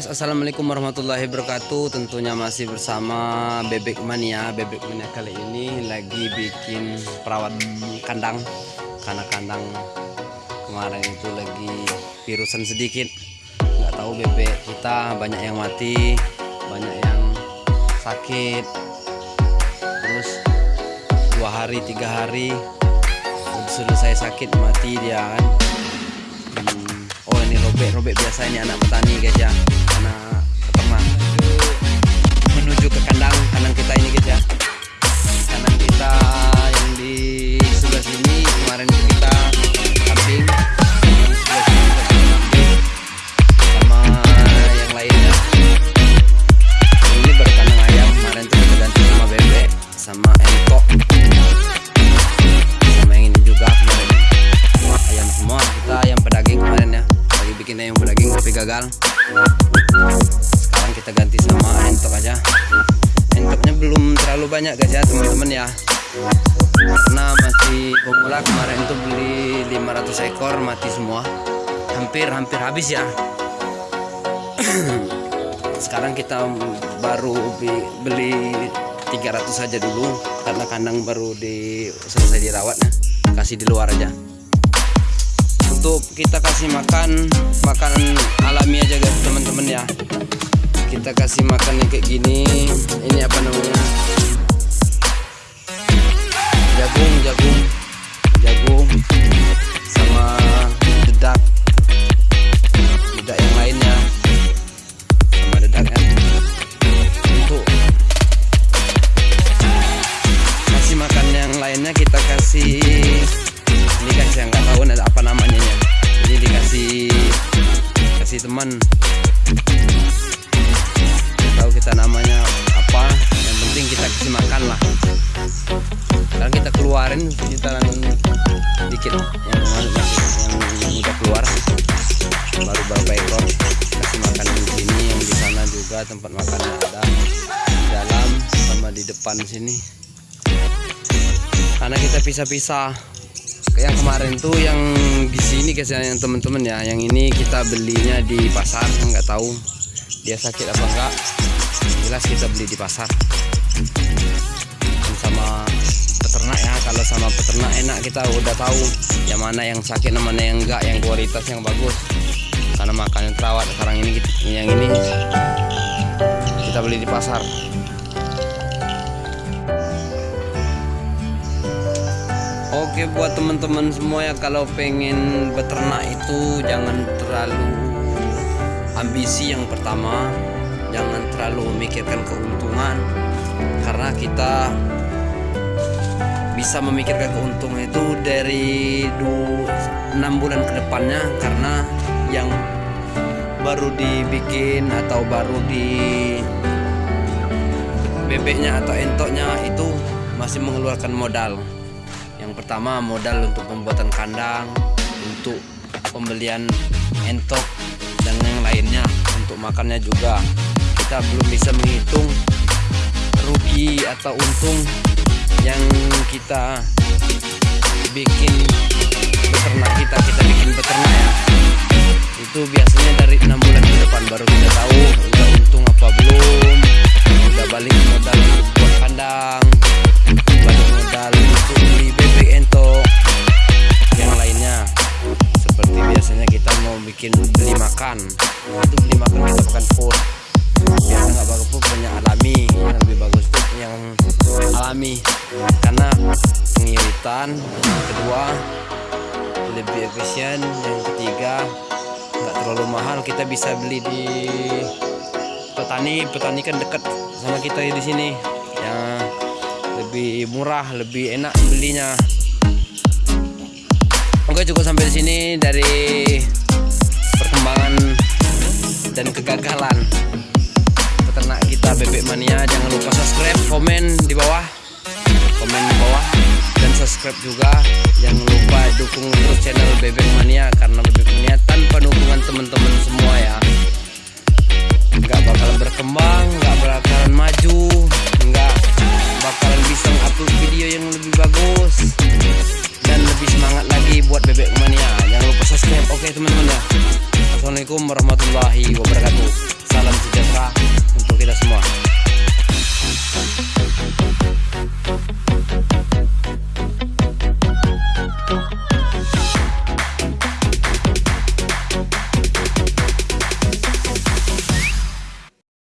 guys, assalamualaikum warahmatullahi wabarakatuh. Tentunya masih bersama Bebek Mania. Bebek Mania kali ini lagi bikin perawat kandang karena kandang kemarin itu lagi virusan sedikit. Nggak tahu bebek kita banyak yang mati, banyak yang sakit. Terus dua hari tiga hari sudah saya sakit mati dia kan robek-robek biasa ini anak petani guys ya. Anak peternak menuju ke kandang kandang kita ini guys ya ya bikin yang daging tapi gagal. Sekarang kita ganti sama entok aja. Entoknya belum terlalu banyak guys ya teman-teman ya. Karena masih pemula kemarin itu beli 500 ekor mati semua. Hampir-hampir habis ya. Sekarang kita baru beli 300 saja dulu karena kandang baru di selesai dirawatnya. Kasih di luar aja untuk kita kasih makan makanan alami aja guys teman-teman ya. Kita kasih makan yang kayak gini. Ini apa namanya? Jagung jagung teman. Tahu kita namanya apa yang penting kita kasih makan lah. Sekarang kita keluarin sekitaran dikit yang masih yang udah keluar. Baru berapa ekor kasih makan di sini yang di sana juga tempat makannya ada. Di dalam sama di depan sini. Karena kita pisah-pisah yang kemarin tuh yang di sini guys yang teman-teman ya. Yang ini kita belinya di pasar nggak tahu dia sakit apa enggak jelas kita beli di pasar. Dan sama peternak ya kalau sama peternak enak kita udah tahu yang mana yang sakit yang mana yang enggak yang kualitas yang bagus. Karena makanan terawat sekarang ini yang ini kita beli di pasar Oke buat teman-teman semua ya kalau pengen beternak itu jangan terlalu ambisi yang pertama. Jangan terlalu memikirkan keuntungan. Karena kita bisa memikirkan keuntungan itu dari 6 bulan ke depannya. Karena yang baru dibikin atau baru di bebeknya atau entoknya itu masih mengeluarkan modal yang pertama modal untuk pembuatan kandang untuk pembelian entok dan yang lainnya. Untuk makannya juga. Kita belum bisa menghitung rugi atau untung yang kita bikin beternak kita. Kita bikin beternak. Ya itu biasanya dari enam bulan ke depan baru kita tahu yang alami. Karena pengiritan yang kedua lebih efisien. Yang ketiga nggak terlalu mahal. Kita bisa beli di petani. Petani kan dekat sama kita di sini. Yang lebih murah lebih enak belinya. Oke cukup sampai di sini dari perkembangan dan kegagalan peternak kita bebek mania. Jangan lupa subscribe komen di bawah. Komen di bawah. Dan subscribe juga. Jangan lupa dukung terus channel bebek mania karena bebek mania tanpa dukungan teman-teman semua ya. Nggak bakalan berkembang nggak bakalan maju nggak bakalan bisa upload video yang lebih bagus dan lebih semangat lagi buat bebek mania. Jangan lupa subscribe. Oke teman-teman ya. Assalamualaikum warahmatullahi wabarakatuh